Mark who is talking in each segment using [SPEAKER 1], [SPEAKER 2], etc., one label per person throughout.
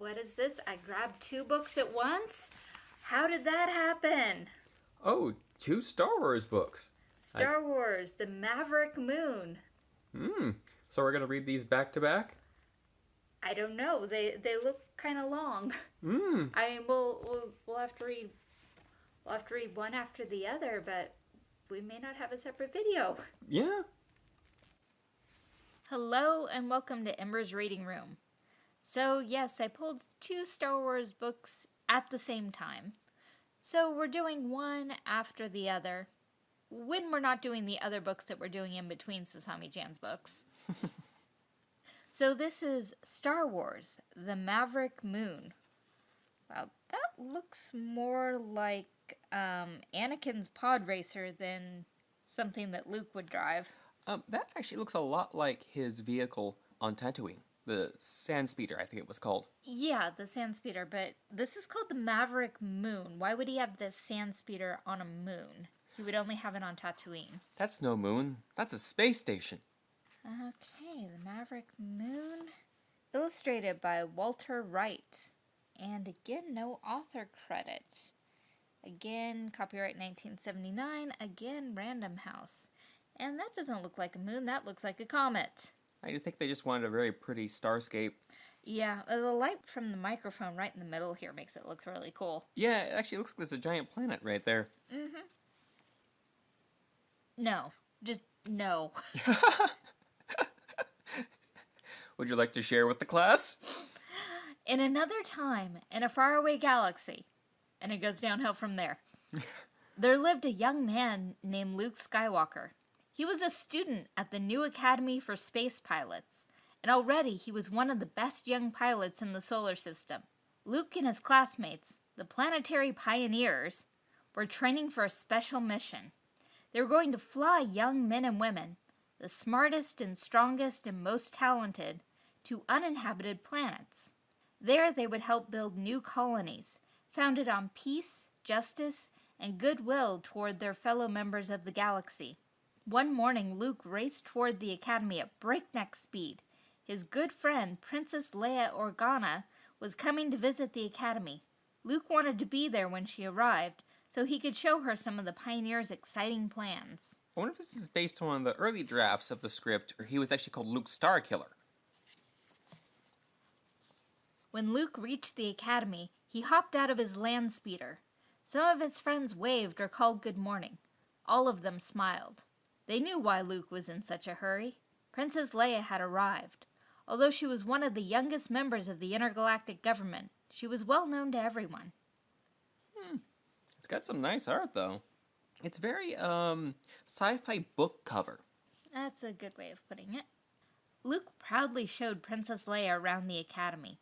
[SPEAKER 1] What is this? I grabbed two books at once? How did that happen?
[SPEAKER 2] Oh, two Star Wars books.
[SPEAKER 1] Star Wars, The Maverick Moon.
[SPEAKER 2] Hmm. So we're gonna read these back to back?
[SPEAKER 1] I don't know. They they look kind of long.
[SPEAKER 2] Hmm.
[SPEAKER 1] I mean, we'll, we'll we'll have to read we'll have to read one after the other, but we may not have a separate video.
[SPEAKER 2] Yeah.
[SPEAKER 1] Hello and welcome to Ember's Reading Room. So, yes, I pulled two Star Wars books at the same time. So, we're doing one after the other when we're not doing the other books that we're doing in between Sasami chan's books. so, this is Star Wars The Maverick Moon. Wow, that looks more like um, Anakin's pod racer than something that Luke would drive.
[SPEAKER 3] Um, that actually looks a lot like his vehicle on Tatooine. The Sand Speeder, I think it was called.
[SPEAKER 1] Yeah, the sand speeder, but this is called the Maverick Moon. Why would he have this sand speeder on a moon? He would only have it on Tatooine.
[SPEAKER 3] That's no moon. That's a space station.
[SPEAKER 1] Okay, the Maverick Moon. Illustrated by Walter Wright. And again, no author credit. Again, copyright 1979. Again, Random House. And that doesn't look like a moon, that looks like a comet.
[SPEAKER 3] I think they just wanted a very pretty starscape.
[SPEAKER 1] Yeah, uh, the light from the microphone right in the middle here makes it look really cool.
[SPEAKER 3] Yeah, it actually looks like there's a giant planet right there. Mm-hmm.
[SPEAKER 1] No, just no.
[SPEAKER 3] Would you like to share with the class?
[SPEAKER 1] In another time, in a faraway galaxy, and it goes downhill from there, there lived a young man named Luke Skywalker. He was a student at the new Academy for Space Pilots, and already he was one of the best young pilots in the solar system. Luke and his classmates, the planetary pioneers, were training for a special mission. They were going to fly young men and women, the smartest and strongest and most talented, to uninhabited planets. There they would help build new colonies, founded on peace, justice, and goodwill toward their fellow members of the galaxy. One morning, Luke raced toward the academy at breakneck speed. His good friend, Princess Leia Organa, was coming to visit the academy. Luke wanted to be there when she arrived, so he could show her some of the pioneers' exciting plans.
[SPEAKER 3] I wonder if this is based on one of the early drafts of the script, or he was actually called Luke Starkiller.
[SPEAKER 1] When Luke reached the academy, he hopped out of his land speeder. Some of his friends waved or called good morning. All of them smiled. They knew why Luke was in such a hurry. Princess Leia had arrived. Although she was one of the youngest members of the intergalactic government, she was well known to everyone.
[SPEAKER 3] It's got some nice art, though. It's very, um, sci-fi book cover.
[SPEAKER 1] That's a good way of putting it. Luke proudly showed Princess Leia around the academy.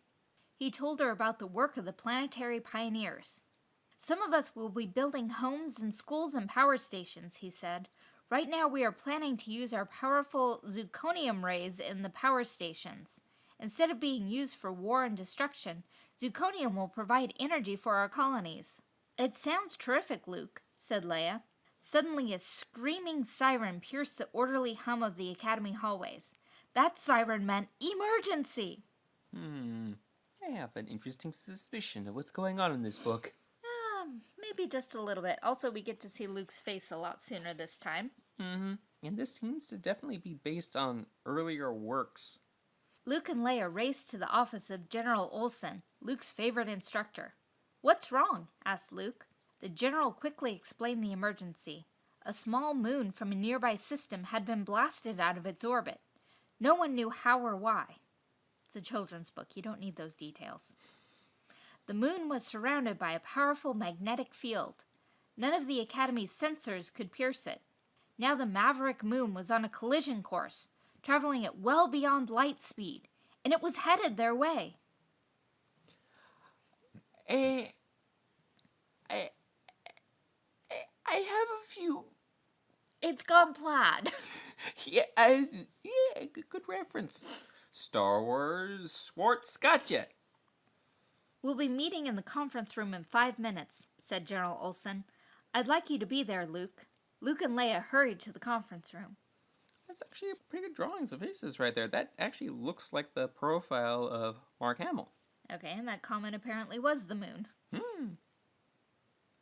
[SPEAKER 1] He told her about the work of the planetary pioneers. Some of us will be building homes and schools and power stations, he said. Right now, we are planning to use our powerful zirconium rays in the power stations. Instead of being used for war and destruction, zirconium will provide energy for our colonies. It sounds terrific, Luke, said Leia. Suddenly, a screaming siren pierced the orderly hum of the academy hallways. That siren meant emergency!
[SPEAKER 3] Hmm. I have an interesting suspicion of what's going on in this book.
[SPEAKER 1] Um, maybe just a little bit. Also, we get to see Luke's face a lot sooner this time.
[SPEAKER 3] Mm-hmm. And this seems to definitely be based on earlier works.
[SPEAKER 1] Luke and Leia raced to the office of General Olson, Luke's favorite instructor. What's wrong? asked Luke. The general quickly explained the emergency. A small moon from a nearby system had been blasted out of its orbit. No one knew how or why. It's a children's book, you don't need those details. The moon was surrounded by a powerful magnetic field. None of the Academy's sensors could pierce it. Now the Maverick moon was on a collision course, traveling at well beyond light speed, and it was headed their way.
[SPEAKER 3] I, I, I have a few.
[SPEAKER 1] It's gone plaid.
[SPEAKER 3] Yeah, I, yeah, good, good reference. Star Wars Schwartz gotcha.
[SPEAKER 1] We'll be meeting in the conference room in five minutes, said General Olson. I'd like you to be there, Luke. Luke and Leia hurried to the conference room.
[SPEAKER 3] That's actually a pretty good drawings of faces right there. That actually looks like the profile of Mark Hamill.
[SPEAKER 1] Okay, and that comet apparently was the moon. Hmm.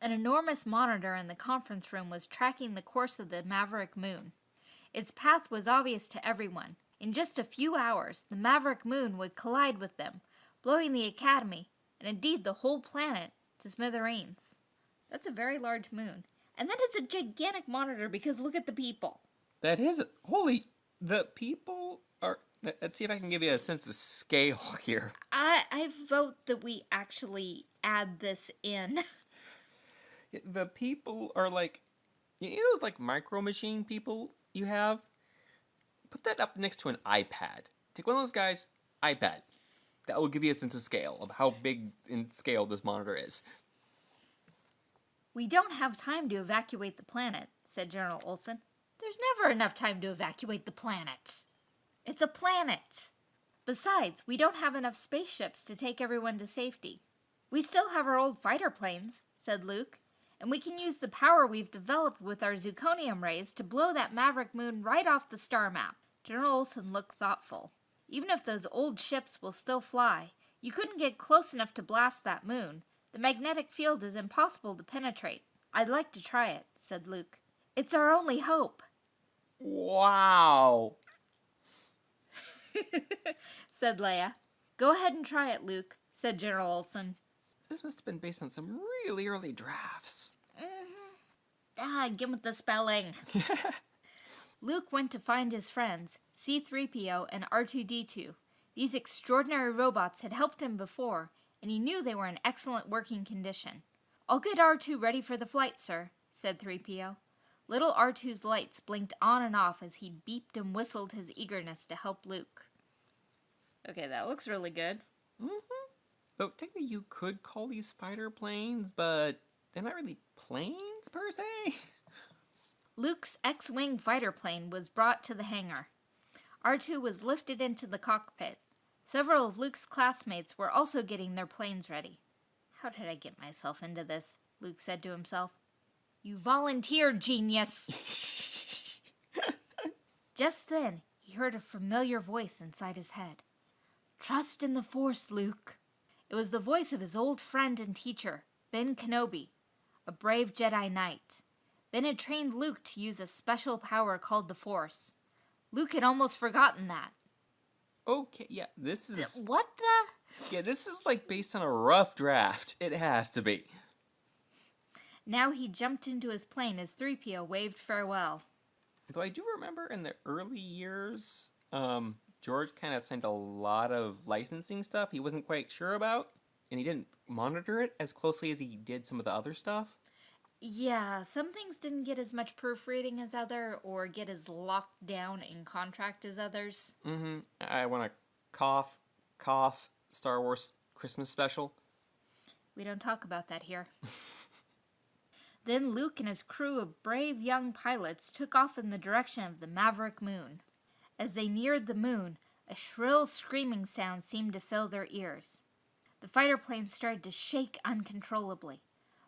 [SPEAKER 1] An enormous monitor in the conference room was tracking the course of the Maverick moon. Its path was obvious to everyone. In just a few hours, the Maverick moon would collide with them, blowing the Academy, and indeed the whole planet, to smithereens. That's a very large moon. And that is a gigantic monitor because look at the people.
[SPEAKER 3] That is holy. The people are. Let's see if I can give you a sense of scale here.
[SPEAKER 1] I, I vote that we actually add this in.
[SPEAKER 3] The people are like, you know those like micro machine people you have. Put that up next to an iPad. Take one of those guys, iPad. That will give you a sense of scale of how big in scale this monitor is.
[SPEAKER 1] We don't have time to evacuate the planet, said General Olson. There's never enough time to evacuate the planet. It's a planet. Besides, we don't have enough spaceships to take everyone to safety. We still have our old fighter planes, said Luke, and we can use the power we've developed with our zirconium rays to blow that maverick moon right off the star map. General Olson looked thoughtful. Even if those old ships will still fly, you couldn't get close enough to blast that moon. The magnetic field is impossible to penetrate. I'd like to try it, said Luke. It's our only hope,
[SPEAKER 3] Wow.
[SPEAKER 1] said Leia. Go ahead and try it, Luke, said General Olson.
[SPEAKER 3] This must have been based on some really early drafts.
[SPEAKER 1] Ah, give with the spelling. Luke went to find his friends, C3PO and R2D2. These extraordinary robots had helped him before, and he knew they were in excellent working condition. I'll get R2 ready for the flight, sir, said 3PO. Little R2's lights blinked on and off as he beeped and whistled his eagerness to help Luke. Okay, that looks really good. Mm-hmm.
[SPEAKER 3] Though technically you could call these fighter planes, but they're not really planes per se.
[SPEAKER 1] Luke's X Wing fighter plane was brought to the hangar. R2 was lifted into the cockpit. Several of Luke's classmates were also getting their planes ready. How did I get myself into this? Luke said to himself. You volunteered, genius! Just then, he heard a familiar voice inside his head. Trust in the Force, Luke. It was the voice of his old friend and teacher, Ben Kenobi, a brave Jedi Knight. Ben had trained Luke to use a special power called the Force. Luke had almost forgotten that.
[SPEAKER 3] Okay, yeah, this is
[SPEAKER 1] What the?
[SPEAKER 3] yeah, this is like based on a rough draft. It has to be.
[SPEAKER 1] Now he jumped into his plane as 3PO waved farewell.
[SPEAKER 3] Though I do remember in the early years, um, George kind of sent a lot of licensing stuff he wasn't quite sure about, and he didn't monitor it as closely as he did some of the other stuff.
[SPEAKER 1] Yeah, some things didn't get as much proofreading as other or get as locked down in contract as others.
[SPEAKER 3] Mm-hmm. I want to cough, cough. Star Wars Christmas special.
[SPEAKER 1] We don't talk about that here. then Luke and his crew of brave young pilots took off in the direction of the Maverick Moon. As they neared the moon, a shrill screaming sound seemed to fill their ears. The fighter planes started to shake uncontrollably.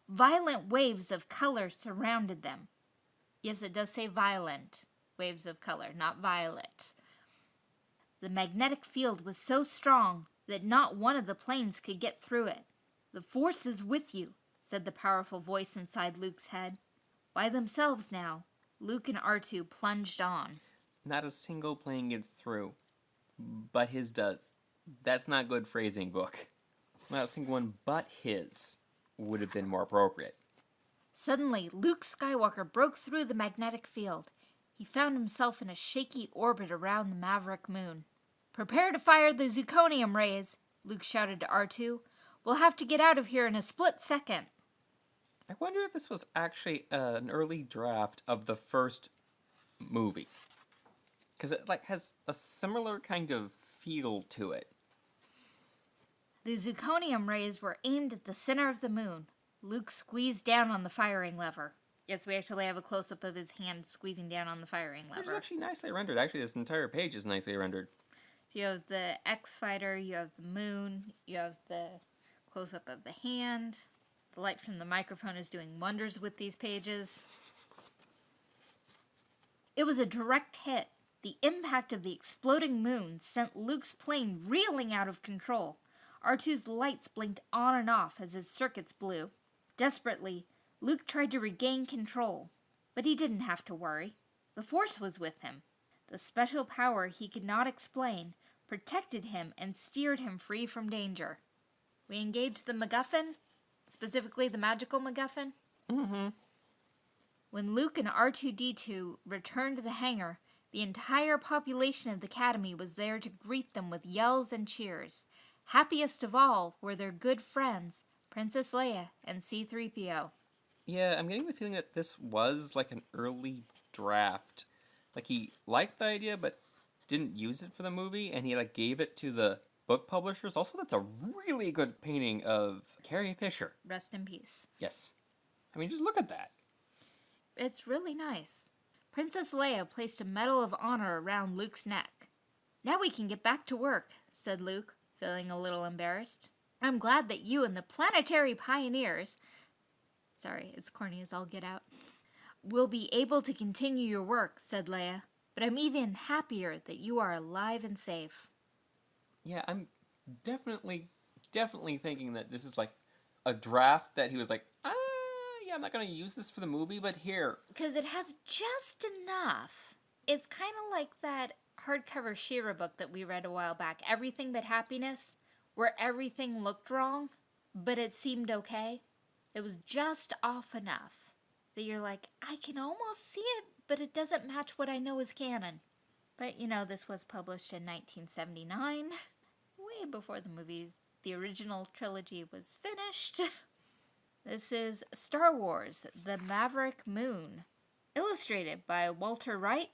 [SPEAKER 1] Violent waves of color surrounded them. Yes, it does say violent waves of color, not violet. The magnetic field was so strong that not one of the planes could get through it. The force is with you, said the powerful voice inside Luke's head. By themselves now, Luke and R2 plunged on.
[SPEAKER 3] Not a single plane gets through, but his does. That's not good phrasing, book. Not a single one but his would have been more appropriate.
[SPEAKER 1] Suddenly, Luke Skywalker broke through the magnetic field. He found himself in a shaky orbit around the Maverick moon. Prepare to fire the zirconium rays, Luke shouted to R2. We'll have to get out of here in a split second.
[SPEAKER 3] I wonder if this was actually uh, an early draft of the first movie, because it like has a similar kind of feel to it.
[SPEAKER 1] The zirconium rays were aimed at the center of the moon. Luke squeezed down on the firing lever. Yes, we actually have a close up of his hand squeezing down on the firing lever.
[SPEAKER 3] It's actually nicely rendered. Actually, this entire page is nicely rendered.
[SPEAKER 1] So you have the X fighter, you have the moon, you have the close up of the hand. The light from the microphone is doing wonders with these pages. It was a direct hit. The impact of the exploding moon sent Luke's plane reeling out of control. R2's lights blinked on and off as his circuits blew. Desperately, Luke tried to regain control, but he didn't have to worry. The Force was with him. The special power he could not explain protected him and steered him free from danger. We engaged the MacGuffin, specifically the magical MacGuffin.
[SPEAKER 3] Mm-hmm.
[SPEAKER 1] When Luke and R2D2 returned to the hangar, the entire population of the Academy was there to greet them with yells and cheers. Happiest of all were their good friends, Princess Leia and C3PO.
[SPEAKER 3] Yeah, I'm getting the feeling that this was like an early draft. Like he liked the idea but didn't use it for the movie and he like gave it to the book publishers. Also, that's a really good painting of Carrie Fisher.
[SPEAKER 1] Rest in peace.
[SPEAKER 3] Yes. I mean, just look at that.
[SPEAKER 1] It's really nice. Princess Leia placed a medal of honor around Luke's neck. Now we can get back to work, said Luke, feeling a little embarrassed. I'm glad that you and the planetary pioneers sorry, it's corny as all get out will be able to continue your work, said Leia. But I'm even happier that you are alive and safe.
[SPEAKER 3] Yeah, I'm definitely, definitely thinking that this is like a draft that he was like, ah, yeah, I'm not gonna use this for the movie, but here.
[SPEAKER 1] Because it has just enough. It's kind of like that hardcover She-Ra book that we read a while back, Everything But Happiness, where everything looked wrong, but it seemed okay. It was just off enough that you're like, I can almost see it, but it doesn't match what I know is canon. But you know, this was published in 1979, way before the movies, the original trilogy was finished. This is Star Wars The Maverick Moon, illustrated by Walter Wright,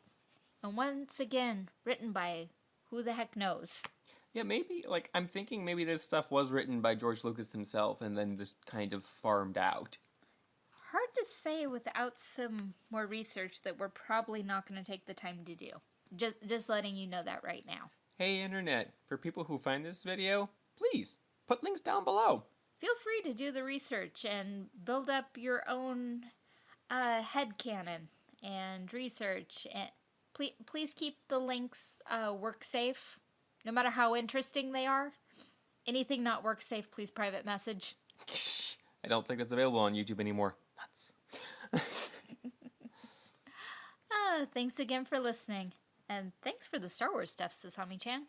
[SPEAKER 1] and once again written by who the heck knows.
[SPEAKER 3] Yeah, maybe like I'm thinking maybe this stuff was written by George Lucas himself and then just kind of farmed out.
[SPEAKER 1] Hard to say without some more research that we're probably not going to take the time to do. Just just letting you know that right now.
[SPEAKER 3] Hey internet, for people who find this video, please put links down below.
[SPEAKER 1] Feel free to do the research and build up your own uh, head canon and research. And please, please keep the links uh, work safe, no matter how interesting they are. Anything not work safe, please private message.
[SPEAKER 3] I don't think that's available on YouTube anymore. Nuts.
[SPEAKER 1] Uh, thanks again for listening. And thanks for the Star Wars stuff, Sasami chan.